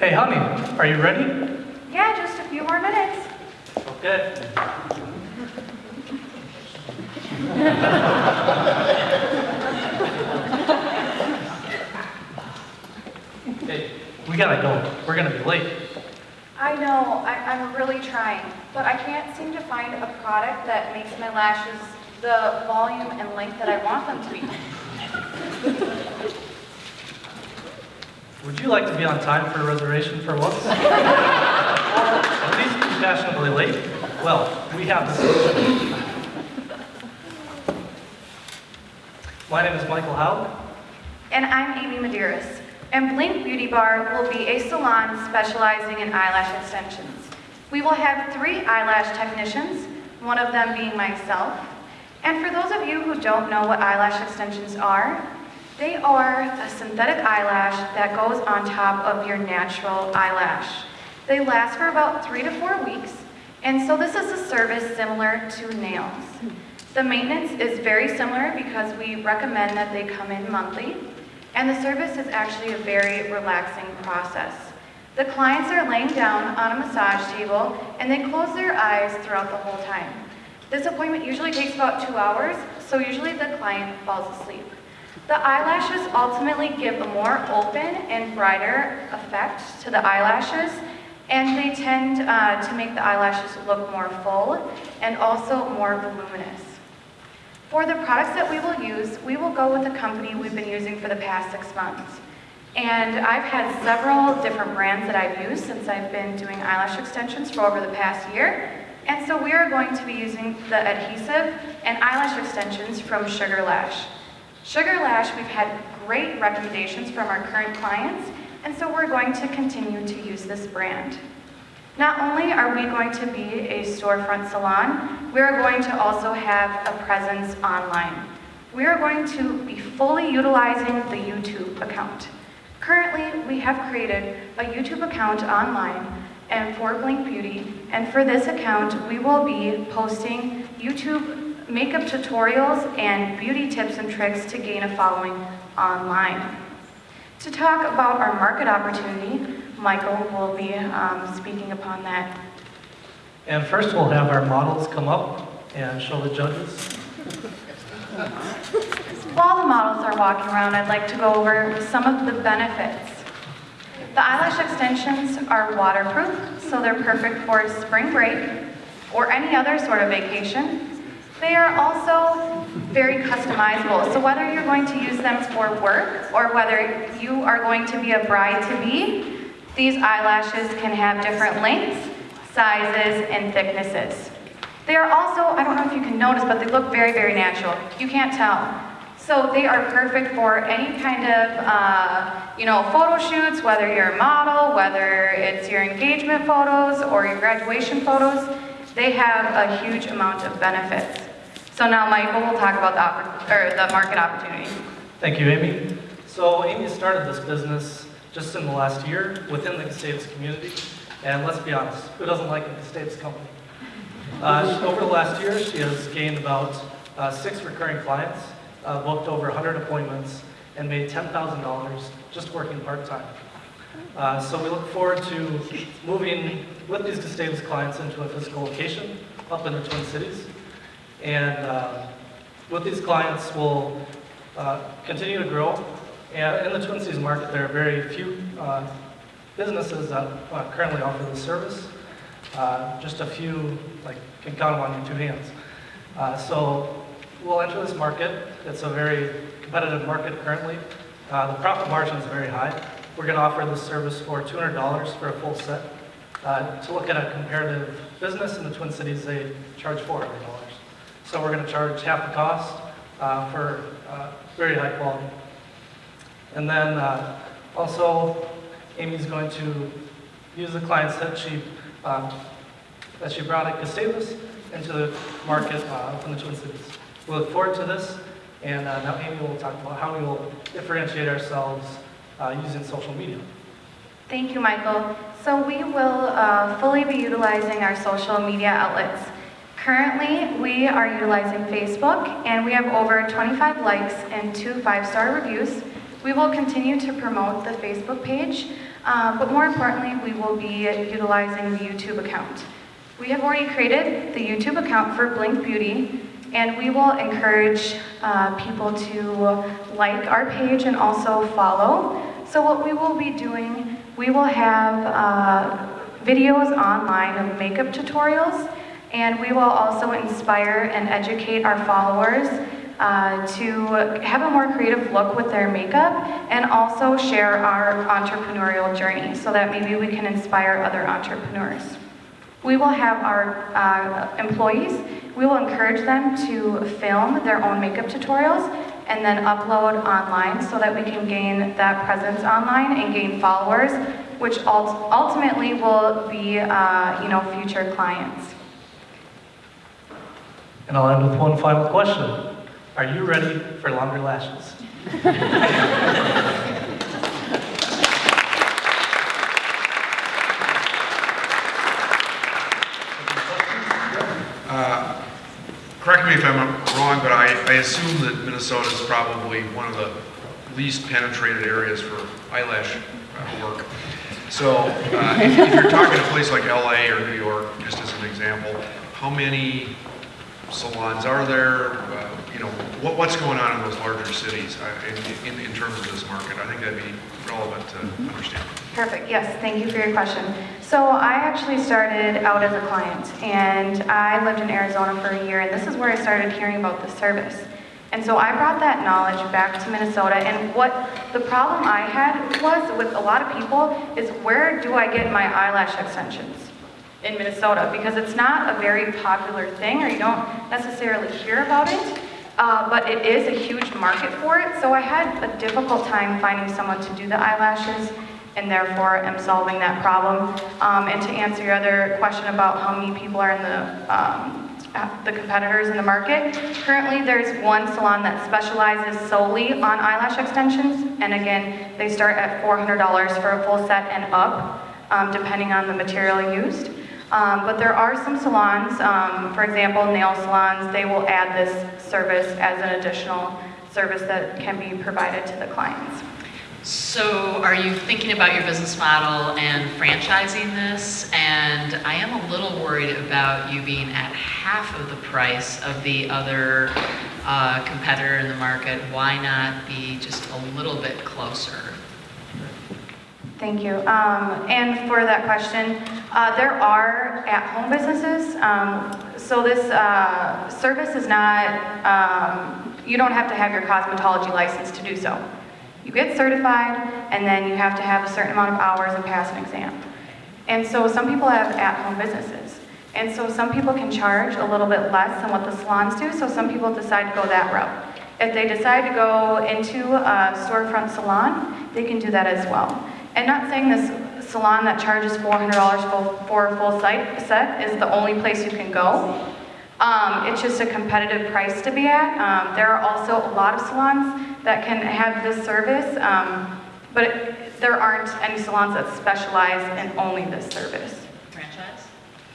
Hey, honey, are you ready? Yeah, just a few more minutes. Okay. Hey, we gotta go. We're gonna be late. I know, I, I'm really trying, but I can't seem to find a product that makes my lashes the volume and length that I want them to be. Would you like to be on time for a reservation for once? or at least be fashionably late? Well, we have the solution. My name is Michael Howe. And I'm Amy Medeiros, and Blinke Beauty Bar will be a salon specializing in eyelash extensions. We will have three eyelash technicians, one of them being myself. And for those of you who don't know what eyelash extensions are, they are a synthetic eyelash that goes on top of your natural eyelash. They last for about three to four weeks, and so this is a service similar to nails. The maintenance is very similar because we recommend that they come in monthly, and the service is actually a very relaxing process. The clients are laying down on a massage table, and they close their eyes throughout the whole time. This appointment usually takes about two hours, so usually the client falls asleep. The eyelashes ultimately give a more open and brighter effect to the eyelashes, and they tend uh, to make the eyelashes look more full and also more voluminous. For the products that we will use, we will go with the company we've been using for the past six months. And I've had several different brands that I've used since I've been doing eyelash extensions for over the past year. And so we are going to be using the adhesive and eyelash extensions from Sugar Lash. Sugar Lash, we've had great recommendations from our current clients, and so we're going to continue to use this brand. Not only are we going to be a storefront salon, we are going to also have a presence online. We are going to be fully utilizing the YouTube account. Currently, we have created a YouTube account online and for Blinke Beauty, and for this account, we will be posting YouTube makeup tutorials and beauty tips and tricks to gain a following online. To talk about our market opportunity, Michael will be um, speaking upon that. And first we'll have our models come up and show the judges. While the models are walking around, I'd like to go over some of the benefits. The eyelash extensions are waterproof, so they're perfect for spring break or any other sort of vacation. They are also very customizable, so whether you're going to use them for work or whether you are going to be a bride-to-be, these eyelashes can have different lengths, sizes, and thicknesses. They are also, I don't know if you can notice, but they look very, very natural. You can't tell. So they are perfect for any kind of, uh, you know, photo shoots, whether you're a model, whether it's your engagement photos or your graduation photos. They have a huge amount of benefits. So now Michael will talk about the, or the market opportunity. Thank you, Amy. So Amy started this business just in the last year within the Gustavus community. And let's be honest, who doesn't like a Gustavus company? Uh, over the last year, she has gained about uh, six recurring clients, uh, booked over 100 appointments, and made $10,000 just working part-time. Uh, so we look forward to moving with these Gustavus clients into a physical location up in the Twin Cities. And uh, with these clients, we'll uh, continue to grow. And in the Twin Cities market, there are very few uh, businesses that uh, currently offer this service. Uh, just a few, like, can count them on your two hands. Uh, so we'll enter this market. It's a very competitive market currently. The profit margin is very high. We're going to offer this service for $200 for a full set. To look at a comparative business in the Twin Cities, they charge $400. So we're going to charge half the cost uh, for uh, very high quality. And then uh, also, Amy's going to use the clients that she um, that she brought at Gustavus into the market uh, in the Twin Cities. We look forward to this, and uh, now Amy will talk about how we will differentiate ourselves uh, using social media. Thank you, Michael. So we will fully be utilizing our social media outlets. Currently, we are utilizing Facebook, and we have over 25 likes and two five-star reviews. We will continue to promote the Facebook page Uh, But more importantly, we will be utilizing the YouTube account. We have already created the YouTube account for Blinke Beauty, and we will encourage uh, people to like our page and also follow. So what we will be doing, we will have uh, videos online of makeup tutorials, and we will also inspire and educate our followers uh, to have a more creative look with their makeup and also share our entrepreneurial journey so that maybe we can inspire other entrepreneurs. We will have our uh, employees, we will encourage them to film their own makeup tutorials and then upload online so that we can gain that presence online and gain followers, which ult- ultimately will be, uh, you know, future clients. And I'll end with one final question. Are you ready for longer lashes? Uh, Correct me if I'm wrong, but I, I assume that Minnesota is probably one of the least penetrated areas for eyelash uh, work. So uh, if if you're talking a place like LA or New York, just as an example, how many salons are there? Uh, You know, what, what's going on in those larger cities uh, in, in, in terms of this market? I think that'd be relevant to understand. Perfect, yes, thank you for your question. So I actually started out as a client, and I lived in Arizona for a year, and this is where I started hearing about the service. And so I brought that knowledge back to Minnesota, and what the problem I had was with a lot of people is where do I get my eyelash extensions? In Minnesota because it's not a very popular thing or you don't necessarily hear about it, uh, but it is a huge market for it. So I had a difficult time finding someone to do the eyelashes and therefore am solving that problem. Um, and to answer your other question about how many people are in the um, the competitors in the market. Currently, there's one salon that specializes solely on eyelash extensions, and again, they start at $400 for a full set and up, um, depending on the material used. Um, but there are some salons, um, for example, nail salons, they will add this service as an additional service that can be provided to the clients. So are you thinking about your business model and franchising this? And I am a little worried about you being at half of the price of the other uh, competitor in the market. Why not be just a little bit closer? Thank you. Um, and for that question, uh, there are at-home businesses. Um, so this uh, service is not, um, you don't have to have your cosmetology license to do so. You get certified, and then you have to have a certain amount of hours and pass an exam. And so some people have at-home businesses. And so some people can charge a little bit less than what the salons do, so some people decide to go that route. If they decide to go into a storefront salon, they can do that as well. And not saying this salon that charges $400 for, for a full site set is the only place you can go. Um, it's just a competitive price to be at. Um, there are also a lot of salons that can have this service, um, but it, there aren't any salons that specialize in only this service. Franchise?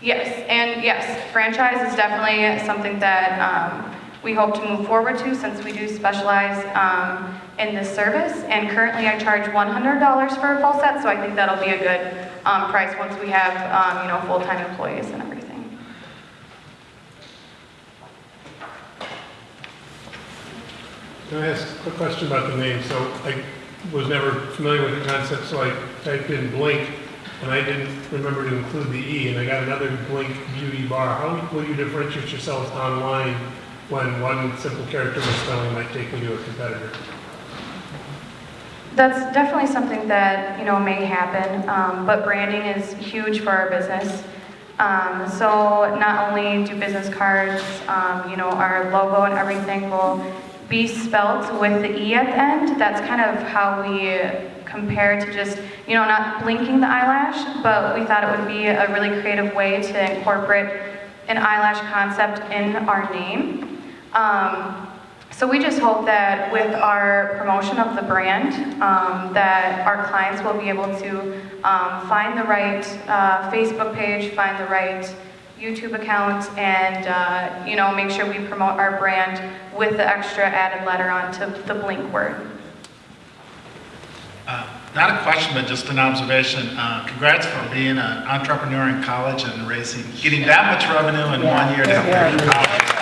Yes, and yes, franchise is definitely something that um, we hope to move forward to since we do specialize um, in this service. And currently I charge $100 for a full set, so I think that'll be a good um, price once we have, um, you know, full-time employees and everything. Can I ask a quick question about the name? So I was never familiar with the concept, so I typed in Blink, and I didn't remember to include the E, and I got another Blink Beauty Bar. How will you differentiate yourselves online when one simple character misspelling might take you to a competitor? That's definitely something that, you know, may happen, um, but branding is huge for our business. Um, so not only do business cards, um, you know, our logo and everything will be spelt with the E at the end. That's kind of how we compare to just, you know, not blinking the eyelash, but we thought it would be a really creative way to incorporate an eyelash concept in our name. Um, so we just hope that with our promotion of the brand, um, that our clients will be able to um, find the right uh, Facebook page, find the right YouTube account, and uh, you know make sure we promote our brand with the extra added letter onto the blink word. Uh, Not a question, but just an observation. Uh, Congrats for being an entrepreneur in college and raising, getting that much revenue in one year to